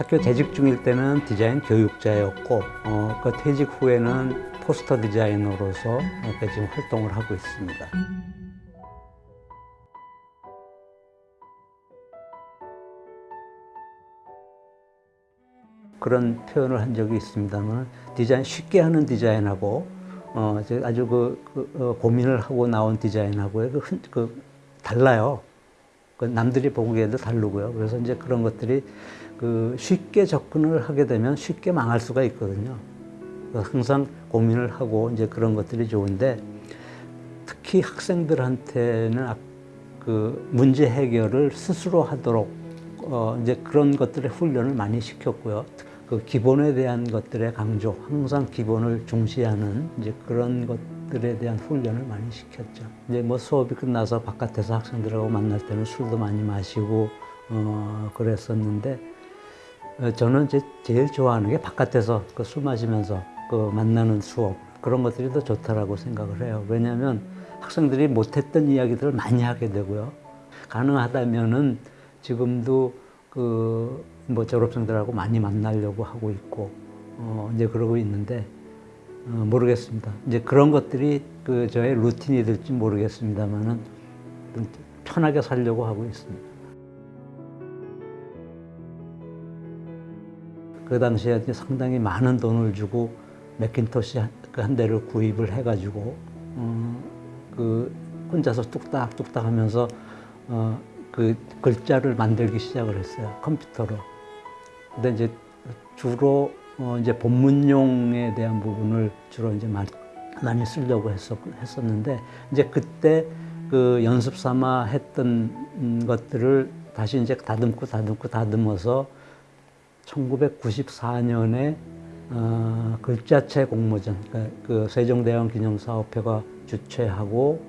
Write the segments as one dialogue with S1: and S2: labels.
S1: 학교 재직 중일 때는 디자인 교육자였고 어, 그 퇴직 후에는 포스터 디자이너로서 지금 활동을 하고 있습니다. 그런 표현을 한 적이 있습니다만 디자인 쉽게 하는 디자인하고 어, 아주 그, 그 어, 고민을 하고 나온 디자인하고의 그, 흔- 그 달라요. 그 남들이 보기에도 다르고요. 그래서 이제 그런 것들이 그 쉽게 접근을 하게 되면 쉽게 망할 수가 있거든요. 항상 고민을 하고 이제 그런 것들이 좋은데 특히 학생들한테는 아- 그 문제 해결을 스스로 하도록 어 이제 그런 것들의 훈련을 많이 시켰고요. 그 기본에 대한 것들의 강조, 항상 기본을 중시하는 이제 그런 것들에 대한 훈련을 많이 시켰죠. 이제 뭐 수업이 끝나서 바깥에서 학생들하고 만날 때는 술도 많이 마시고 어 그랬었는데 어, 저는 이제 제일 좋아하는 게 바깥에서 그 술 마시면서 그 만나는 수업 그런 것들이 더 좋다라고 생각을 해요. 왜냐하면 학생들이 못했던 이야기들을 많이 하게 되고요. 가능하다면은 지금도 그 뭐 졸업생들하고 많이 만나려고 하고 있고 어 이제 그러고 있는데 어 모르겠습니다. 이제 그런 것들이 그 저의 루틴이 될지 모르겠습니다만은 좀 편하게 살려고 하고 있습니다. 그 당시에 상당히 많은 돈을 주고 맥킨토시 한, 그한 대를 구입을 해가지고 어, 그 혼자서 뚝딱뚝딱 하면서 어, 그 글자를 만들기 시작을 했어요 컴퓨터로. 근데 이제 주로 어, 이제 본문용에 대한 부분을 주로 이제 많이, 많이 쓰려고 했었, 했었는데 이제 그때 그 연습 삼아 했던 음, 것들을 다시 이제 다듬고 다듬고 다듬어서 1994년에 어, 글자체 공모전, 그러니까 그 세종대왕 기념사업회가 주최하고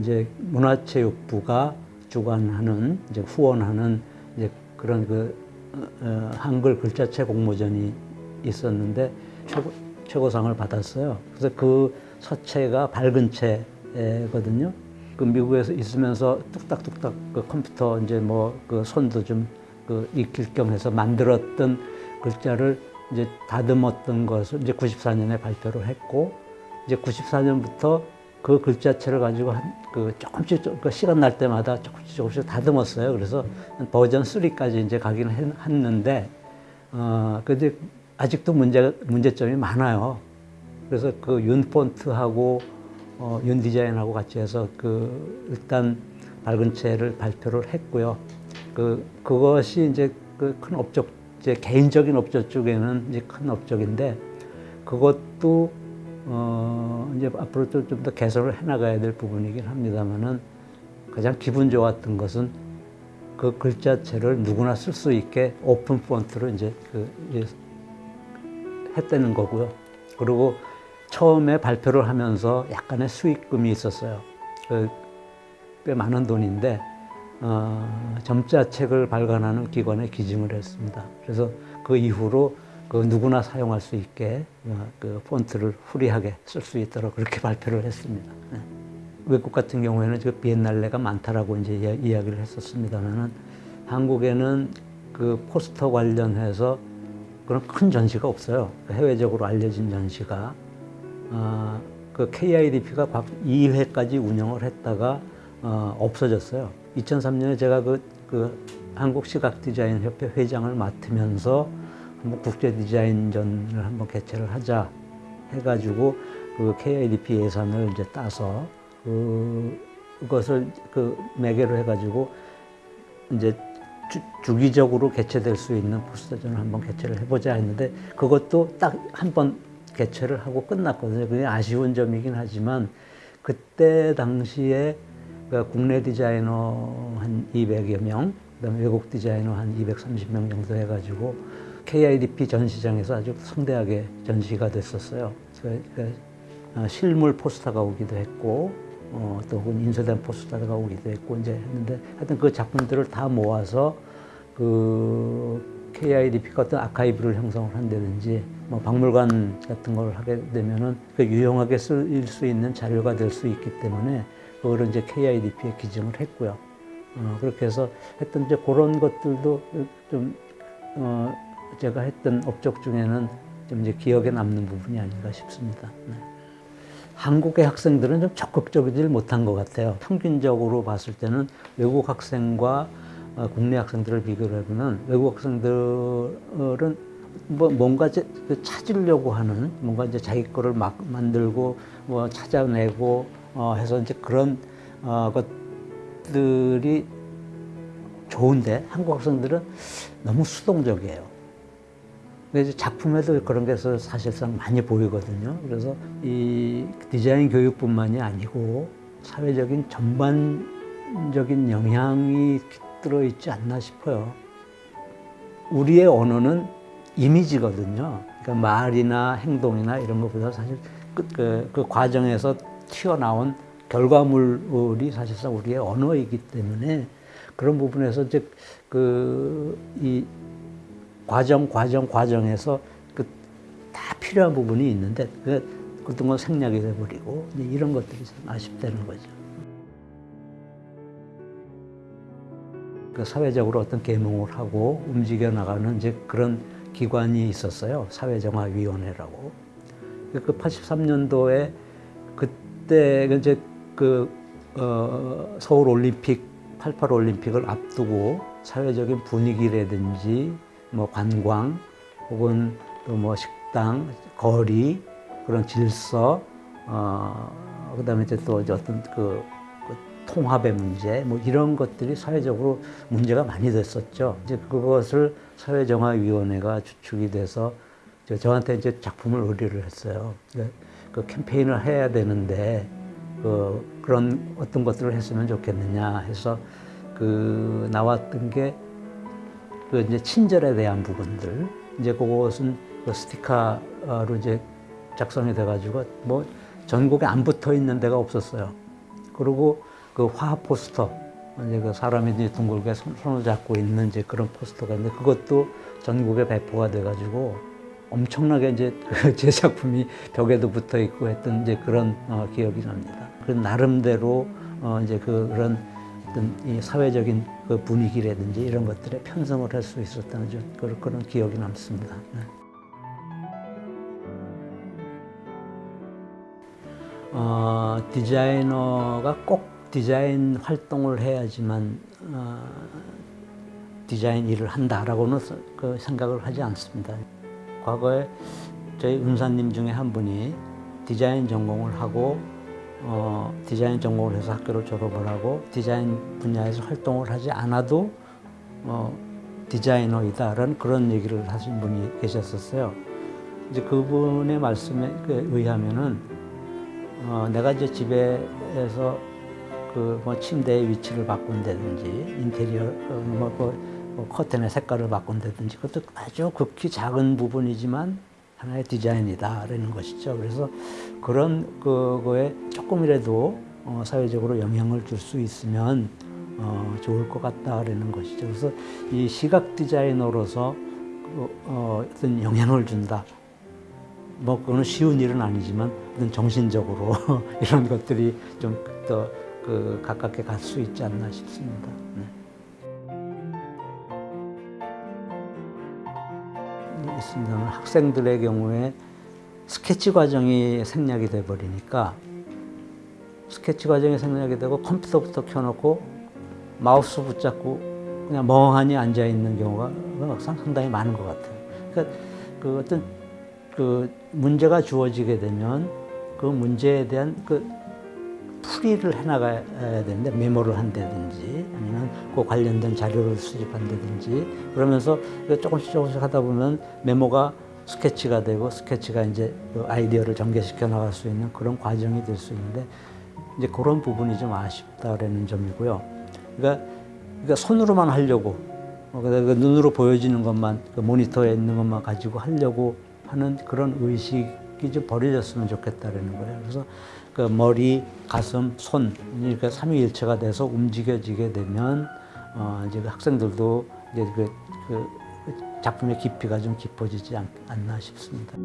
S1: 이제 문화체육부가 주관하는 이제 후원하는 이제 그런 그 어, 어, 한글 글자체 공모전이 있었는데 최고, 최고상을 받았어요. 그래서 그 서체가 밝은 체거든요. 그 미국에서 있으면서 뚝딱뚝딱 그 컴퓨터 이제 뭐 그 손도 좀 그 익힐 겸 해서 만들었던 글자를 이제 다듬었던 것을 이제 94년에 발표를 했고 이제 94년부터 그 글자체를 가지고 한 그 조금씩 좀- 그 시간 날 때마다 조금씩 조금씩 다듬었어요. 그래서 버전 3까지 이제 가긴 했- 했는데 어 근데 아직도 문제 문제점이 많아요. 그래서 그 윤 폰트하고 어, 윤 디자인하고 같이 해서 그 일단 밝은 채를 발표를 했고요. 그 그것이 이제 그 큰 업적 제 개인적인 업적 쪽에는 이제 큰 업적인데 그것도 어 이제 앞으로 좀 더 개선을 해 나가야 될 부분이긴 합니다만은 가장 기분 좋았던 것은 그 글자체를 누구나 쓸 수 있게 오픈 폰트로 이제 그 이제 했다는 거고요. 그리고 처음에 발표를 하면서 약간의 수익금이 있었어요. 그, 꽤 많은 돈인데 어, 점자책을 발간하는 기관에 기증을 했습니다. 그래서 그 이후로 그 누구나 사용할 수 있게 어, 그 폰트를 후리하게 쓸 수 있도록 그렇게 발표를 했습니다. 네. 외국 같은 경우에는 그 비엔날레가 많다라고 이제 이야- 이야기를 했었습니다만은 한국에는 그 포스터 관련해서 그런 큰 전시가 없어요. 해외적으로 알려진 전시가. 어, 그 KIDP가 2회까지 운영을 했다가 어, 없어졌어요. 2003년에 제가 그, 그 한국 시각 디자인 협회 회장을 맡으면서 한번 국제 디자인전을 한번 개최를 하자 해가지고 그 KIDP 예산을 이제 따서 그, 그것을 그 매개로 해가지고 이제 주, 기적으로 개최될 수 있는 포스터전을 한번 개최를 해보자 했는데 그것도 딱 한 번 개최를 하고 끝났거든요. 그게 아쉬운 점이긴 하지만 그때 당시에 그 국내 디자이너 한 200여 명, 그다음에 외국 디자이너 한 230명 정도 해가지고 KIDP 전시장에서 아주 성대하게 전시가 됐었어요. 그, 그, 어, 실물 포스터가 오기도 했고 어, 또 혹은 인쇄된 포스터가 오기도 했고 이제 했는데 하여튼 그 작품들을 다 모아서 그 KIDP가 어떤 아카이브를 형성을 한다든지 뭐 박물관 같은 걸 하게 되면은 그 유용하게 쓸수 있는 자료가 될 수 있기 때문에 그거를 이제 KIDP에 기증을 했고요. 어, 그렇게 해서 했던 이제 그런 것들도 좀 어, 제가 했던 업적 중에는 좀 이제 기억에 남는 부분이 아닌가 싶습니다. 네. 한국의 학생들은 좀 적극적이질 못한 것 같아요. 평균적으로 봤을 때는 외국 학생과 어, 국내 학생들을 비교를 해보면 외국 학생들은 뭐 뭔가 그 찾으려고 하는 뭔가 이제 자기 거를 막 만들고 뭐 찾아내고 어 해서 이제 그런 어 것들이 좋은데 한국 학생들은 너무 수동적이에요. 그래서 작품에도 그런 게 사실상 많이 보이거든요. 그래서 이 디자인 교육뿐만이 아니고 사회적인 전반적인 영향이 깃들어 있지 않나 싶어요. 우리의 언어는 이미지거든요. 그러니까 말이나 행동이나 이런 것보다 사실 그, 그, 그 과정에서 튀어나온 결과물이 사실상 우리의 언어이기 때문에 그런 부분에서 이제 그 이 과정 과정 과정에서 그 다 필요한 부분이 있는데 그 어떤 건 생략이 돼버리고 이런 것들이 참 아쉽다는 거죠. 그 사회적으로 어떤 계몽을 하고 움직여 나가는 이제 그런 기관이 있었어요. 사회정화위원회라고. 그 83년도에 그 때 이제 그 어, 서울 올림픽 88 올림픽을 앞두고 사회적인 분위기라든지 뭐 관광 혹은 또 뭐 식당, 거리 그런 질서 어 그다음에 이제 또 이제 어떤 그, 그 통합의 문제 뭐 이런 것들이 사회적으로 문제가 많이 됐었죠. 이제 그것을 사회정화위원회가 주축이 돼서 저한테 이제 작품을 의뢰를 했어요. 그 캠페인을 해야 되는데 그 그런 어떤 것들을 했으면 좋겠느냐 해서 그 나왔던 게 그 이제 친절에 대한 부분들 이제 그것은 그 스티커로 이제 작성이 돼가지고 뭐 전국에 안 붙어 있는 데가 없었어요. 그리고 그 화합 포스터 이제 그 사람이 이제 둥글게 손 을 잡고 있는 이제 그런 포스터가 있는데 그것도 전국에 배포가 돼가지고 엄청나게 이제 제 작품이 벽에도 붙어 있고 했던 이제 그런 어, 기억이 납니다. 그 나름대로 어, 이제 그 그런 어떤 이 사회적인 그 분위기라든지 이런 것들에 편성을 할 수 있었다는 그런, 그런 기억이 남습니다. 네. 어, 디자이너가 꼭 디자인 활동을 해야지만 어, 디자인 일을 한다라고는 그 생각을 하지 않습니다. 과거에 저희 은사님 중에 한 분이 디자인 전공을 하고 어, 디자인 전공을 해서 학교를 졸업을 하고 디자인 분야에서 활동을 하지 않아도 어, 디자이너이다라는 그런 얘기를 하신 분이 계셨었어요. 이제 그분의 말씀에 의하면은 어, 내가 이제 집에서 그 뭐 침대의 위치를 바꾼다든지 인테리어 어, 뭐, 뭐, 뭐 커튼의 색깔을 바꾼다든지 그것도 아주 극히 작은 부분이지만 하나의 디자인이다라는 것이죠. 그래서 그런 그거에 조금이라도 어, 사회적으로 영향을 줄 수 있으면 어, 좋을 것 같다라는 것이죠. 그래서 이 시각 디자이너로서 그, 어, 어떤 영향을 준다. 뭐 그거는 쉬운 일은 아니지만 어떤 정신적으로 이런 것들이 좀 더 그 가깝게 갈 수 있지 않나 싶습니다. 네. 있습니다. 학생들의 경우에 스케치 과정이 생략이 돼 버리니까 스케치 과정이 생략이 되고 컴퓨터부터 켜놓고 마우스 붙잡고 그냥 멍하니 앉아 있는 경우가 상당히 많은 것 같아요. 그러니까 그 어떤 그 문제가 주어지게 되면 그 문제에 대한 그 풀이를 해나가야 되는데 메모를 한다든지 아니면 그 관련된 자료를 수집한다든지 그러면서 조금씩 조금씩 하다 보면 메모가 스케치가 되고 스케치가 이제 그 아이디어를 전개시켜 나갈 수 있는 그런 과정이 될 수 있는데 이제 그런 부분이 좀 아쉽다라는 점이고요. 그러니까, 그러니까 손으로만 하려고 어, 그 눈으로 보여지는 것만 그 모니터에 있는 것만 가지고 하려고 하는 그런 의식이 좀 버려졌으면 좋겠다라는 거예요. 그래서 그 머리, 가슴, 손 이렇게 삼위일체가 돼서 움직여지게 되면 어 이제 그 학생들도 이제 그, 그 작품의 깊이가 좀 깊어지지 않, 않나 싶습니다.